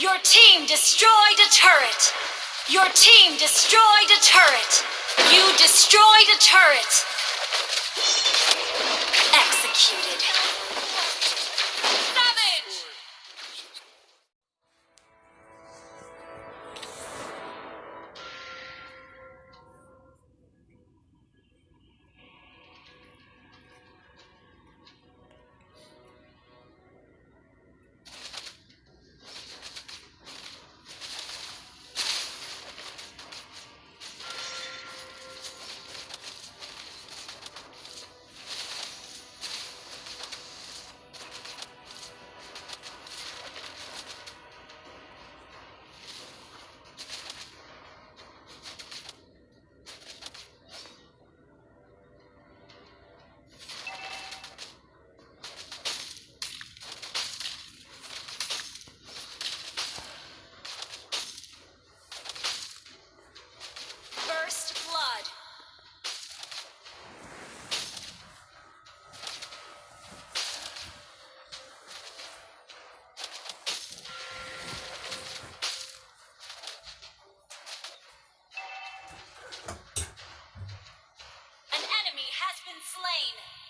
Your team destroyed a turret! Your team destroyed a turret! You destroyed a turret! Been slain.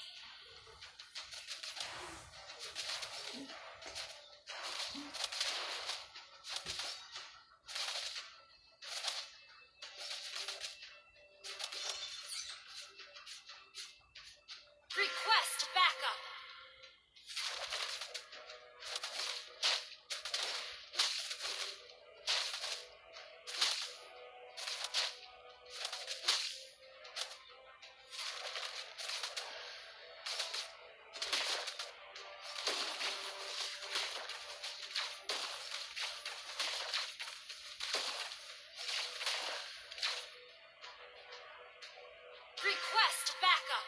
Request backup.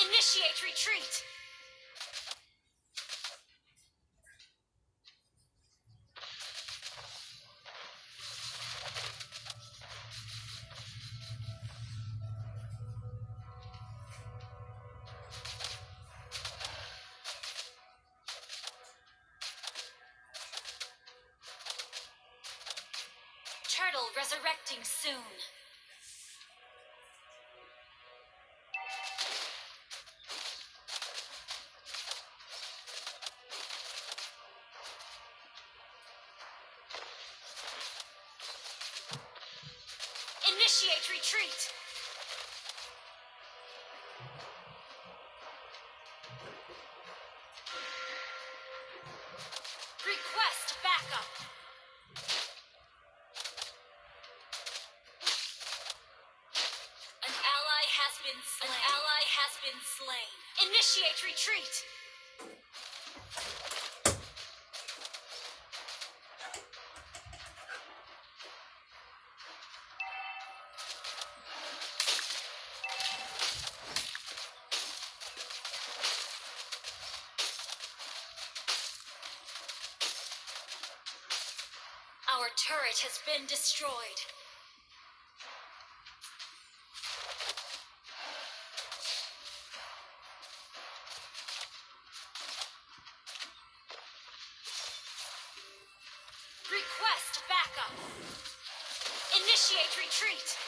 Initiate retreat. Resurrecting soon. Initiate retreat. Been slain. An ally has been slain. Initiate retreat. Our turret has been destroyed. Initiate retreat.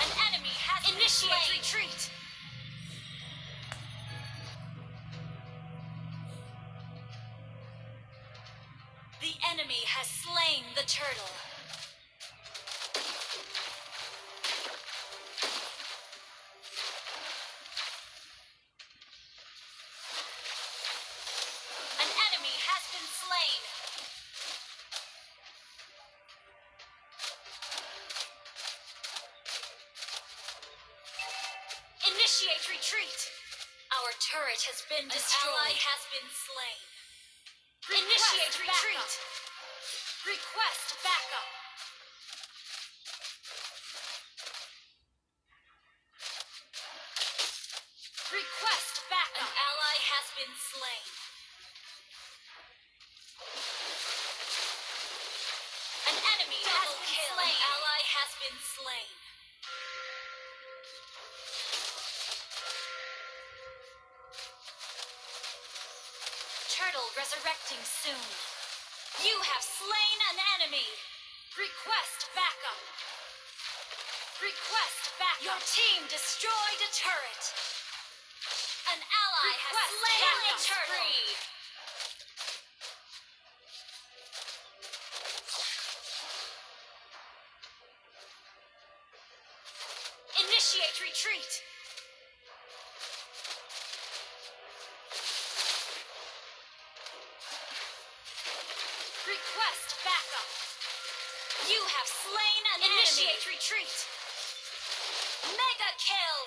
An enemy has initiate retreat. The enemy has slain the turtle. Retreat. Our turret has been destroyed. An ally has been slain. Initiate retreat. Request backup. Request backup. An ally has been slain. An enemy has been kill. slain. An ally has been slain. Resurrecting soon. You have slain an enemy. Request backup. Request backup. Your team destroyed a turret. An ally Request has slain a turtle. Initiate retreat. You have slain an Initiate enemy. retreat. Mega kill.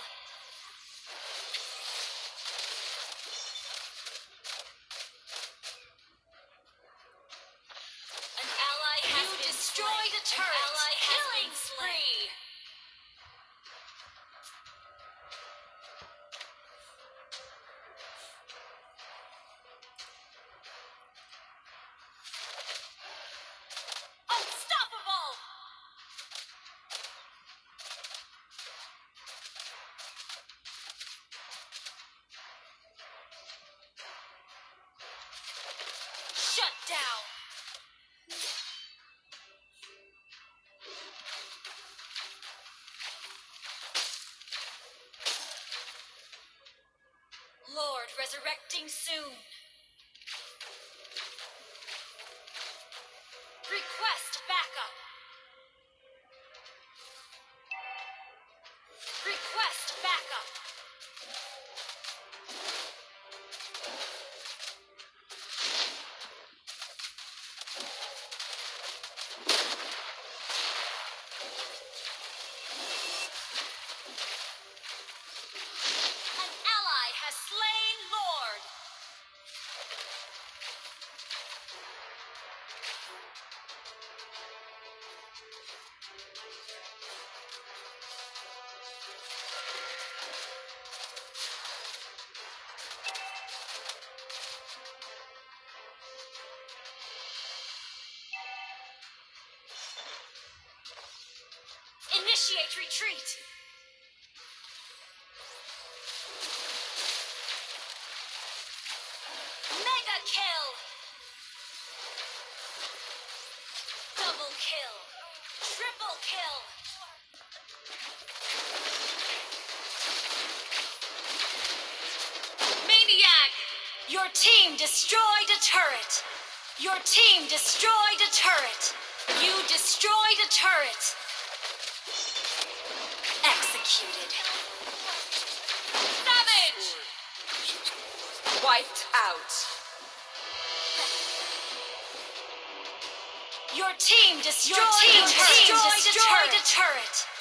An ally has you been destroyed slain. a turret. An ally Killing spree. Shut down! Lord resurrecting soon. Request backup. Initiate retreat. Mega kill. Double kill. Triple kill. Maniac! Your team destroyed a turret. Your team destroyed a turret. You destroyed a turret. Executed. Savage! Wiped out. Your team destroyed, Your team destroyed, a turret.